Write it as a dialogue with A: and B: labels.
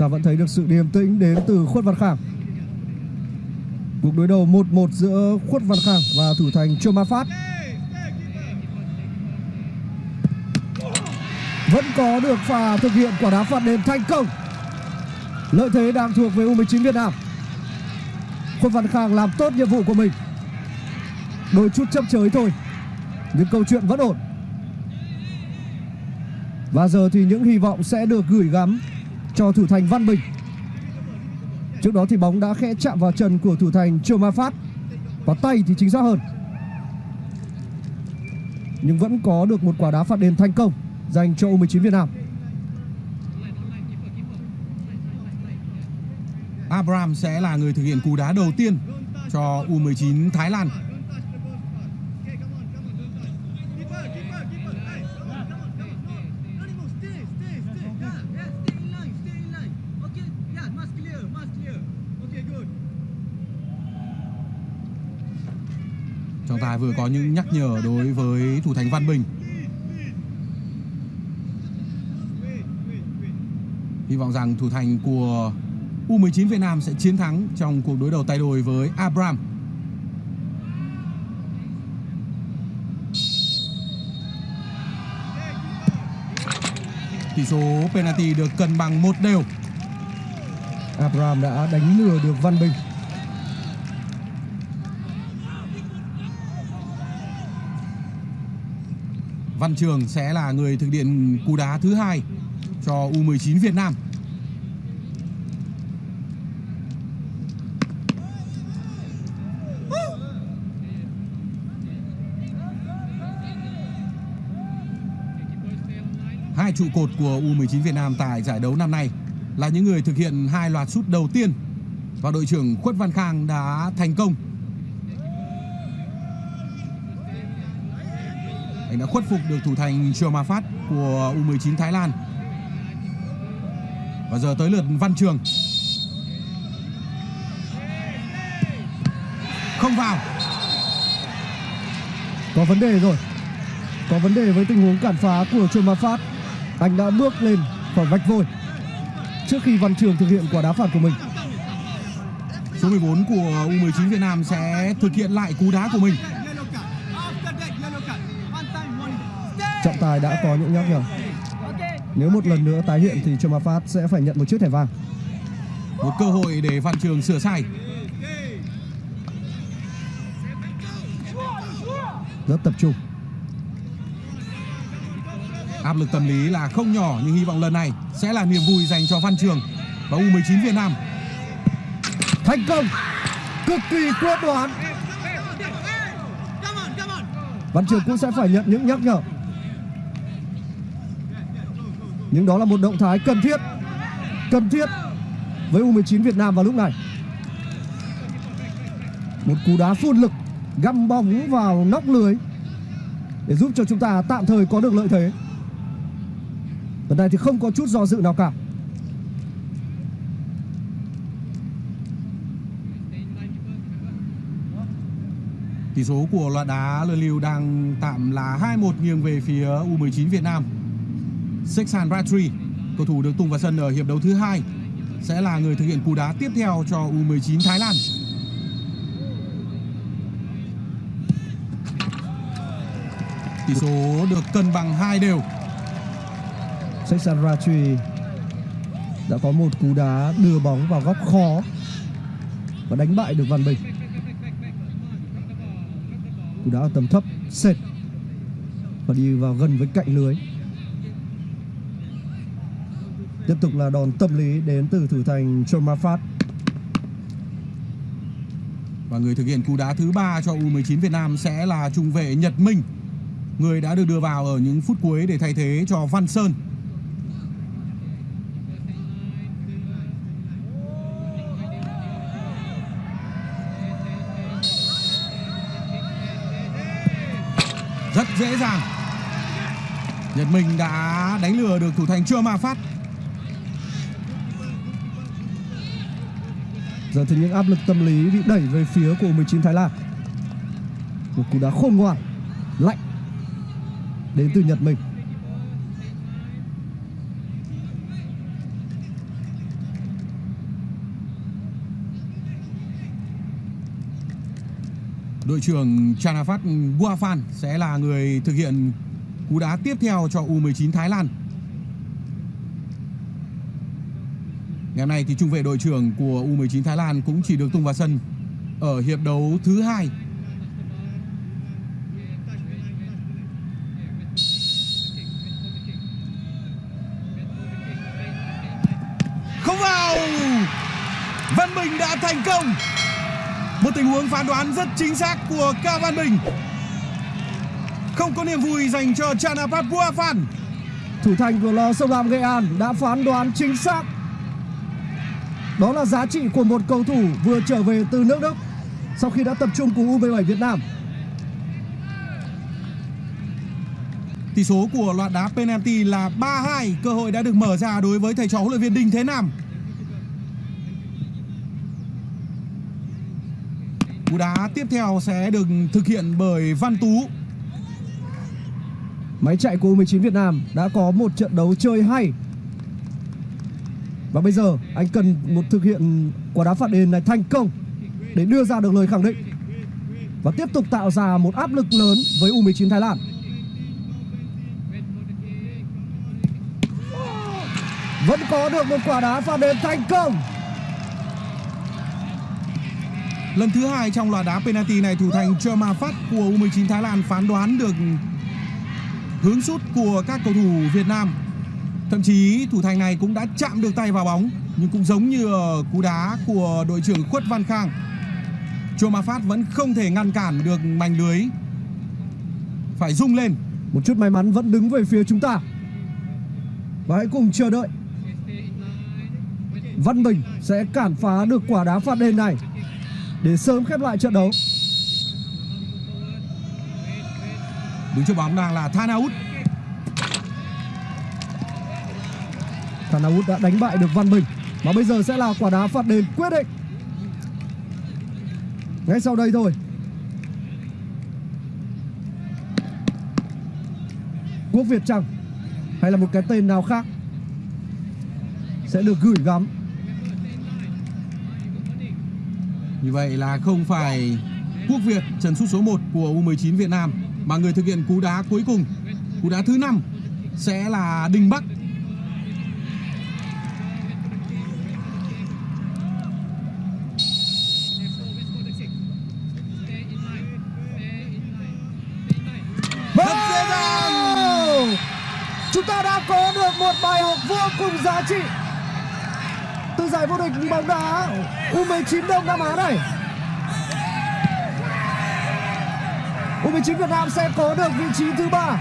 A: ta vẫn thấy được sự điềm tĩnh đến từ Khuất Văn Khang. Cuộc đối đầu 1-1 giữa Khuất Văn Khang và thủ thành Trương Ma Phát. Vẫn có được pha thực hiện quả đá phạt đền thành công. Lợi thế đang thuộc về U19 Việt Nam. Khuất Văn Khang làm tốt nhiệm vụ của mình. Đôi chút chấp chới thôi, nhưng câu chuyện vẫn ổn. Và giờ thì những hy vọng sẽ được gửi gắm cho thủ thành Văn Bình. Trước đó thì bóng đã khẽ chạm vào chân của thủ thành Triều Ma Phát. Và tay thì chính xác hơn. Nhưng vẫn có được một quả đá phạt đền thành công Dành cho U19 Việt Nam.
B: Abraham sẽ là người thực hiện cú đá đầu tiên cho U19 Thái Lan. Trọng tài vừa có những nhắc nhở đối với thủ thành Văn Bình. Hy vọng rằng thủ thành của U19 Việt Nam sẽ chiến thắng trong cuộc đối đầu tay đôi với Abram. Tỷ số penalty được cân bằng một đều.
A: Abram đã đánh lừa được Văn Bình.
B: Văn Trường sẽ là người thực hiện cú đá thứ hai cho U19 Việt Nam. Hai trụ cột của U19 Việt Nam tại giải đấu năm nay là những người thực hiện hai loạt sút đầu tiên và đội trưởng Khuất Văn Khang đã thành công anh đã khuất phục được thủ thành Trường Phát của U19 Thái Lan. Và giờ tới lượt Văn Trường. Không vào.
A: Có vấn đề rồi. Có vấn đề với tình huống cản phá của Trường Phát. Anh đã bước lên khỏi vạch vôi trước khi Văn Trường thực hiện quả đá phạt của mình.
B: Số 14 của U19 Việt Nam sẽ thực hiện lại cú đá của mình.
A: Tài đã có những nhắc nhở. Nếu một lần nữa tái hiện thì Trâm Phát sẽ phải nhận một chiếc thẻ vàng.
B: Một cơ hội để Văn Trường sửa sai.
A: Rất tập trung.
B: Áp lực tâm lý là không nhỏ nhưng hy vọng lần này sẽ là niềm vui dành cho Văn Trường và U19 Việt Nam.
A: Thành công! Cực kỳ quyết đoán. Văn Trường cũng sẽ phải nhận những nhắc nhở nhưng đó là một động thái cần thiết Cần thiết Với U19 Việt Nam vào lúc này. Một cú đá phun lực, Găm bóng vào nóc lưới Để giúp cho chúng ta tạm thời có được lợi thế. Lần này thì không có chút do dự nào cả.
B: Tỷ số của loạt đá lơ lưu đang tạm là 2-1 nghiêng về phía U19 Việt Nam. Sexan Ratri, cầu thủ được tung vào sân ở hiệp đấu thứ hai, sẽ là người thực hiện cú đá tiếp theo cho U19 Thái Lan. Tỷ số được cân bằng hai đều.
A: Sexan Ratri đã có một cú đá đưa bóng vào góc khó và đánh bại được Văn Bình. Cú đá ở tầm thấp sệt và đi vào gần với cạnh lưới. Tiếp tục là đòn tâm lý đến từ thủ thành Chomafat.
B: Và người thực hiện cú đá thứ ba cho U19 Việt Nam sẽ là trung vệ Nhật Minh. Người đã được đưa vào ở những phút cuối để thay thế cho Văn Sơn. Rất dễ dàng Nhật Minh đã đánh lừa được thủ thành Chưa Ma Phát
A: Giờ thì những áp lực tâm lý bị đẩy về phía của 19 Thái Lan. Một cú đá khôn ngoan, Lạnh Đến từ Nhật Minh
B: đội trưởng Chanafat Buafan sẽ là người thực hiện cú đá tiếp theo cho U19 Thái Lan. Ngày hôm nay thì trung vệ đội trưởng của U19 Thái Lan cũng chỉ được tung vào sân ở hiệp đấu thứ hai. Không vào. Văn Bình đã thành công. Một tình huống phán đoán rất chính xác của Ca Văn Bình. Không có niềm vui dành cho Chanapat Buafan.
A: Thủ thành của lò sông Lam Nghệ An đã phán đoán chính xác. Đó là giá trị của một cầu thủ vừa trở về từ nước Đức sau khi đã tập trung cùng U17 Việt Nam.
B: Tỷ số của loạt đá penalty là 3-2. Cơ hội đã được mở ra đối với thầy trò huấn luyện viên Đinh Thế Nam. Cú đá tiếp theo sẽ được thực hiện bởi Văn Tú.
A: Máy chạy của U19 Việt Nam đã có một trận đấu chơi hay. Và bây giờ anh cần một thực hiện quả đá phạt đền này thành công để đưa ra được lời khẳng định và tiếp tục tạo ra một áp lực lớn với U19 Thái Lan. Vẫn có được một quả đá phạt đền thành công.
B: Lần thứ hai trong loạt đá penalty này, thủ thành Chema Phát của U19 Thái Lan phán đoán được hướng sút của các cầu thủ Việt Nam. Thậm chí thủ thành này cũng đã chạm được tay vào bóng nhưng cũng giống như ở cú đá của đội trưởng Khuất Văn Khang. Cherma Phát vẫn không thể ngăn cản được mảnh lưới. Phải rung lên.
A: Một chút may mắn vẫn đứng về phía chúng ta. Và hãy cùng chờ đợi. Văn Bình sẽ cản phá được quả đá phạt đền này để sớm khép lại trận đấu.
B: Đứng trước bóng đang là Thanaut.
A: Thanaut đã đánh bại được Văn Bình. Và bây giờ sẽ là quả đá phạt đền quyết định. Ngay sau đây thôi. Quốc Việt Trăng Hay là một cái tên nào khác Sẽ được gửi gắm.
B: Như vậy là không phải Quốc Việt trần sút số 1 của U19 Việt Nam mà người thực hiện cú đá cuối cùng, cú đá thứ 5 sẽ là Đình Bắc. Rất dễ dàng.
A: Wow! Chúng ta đã có được một bài học vô cùng giá trị. Từ giải vô địch bóng đá U19 Đông Nam Á này. U19 Việt Nam sẽ có được vị trí thứ ba.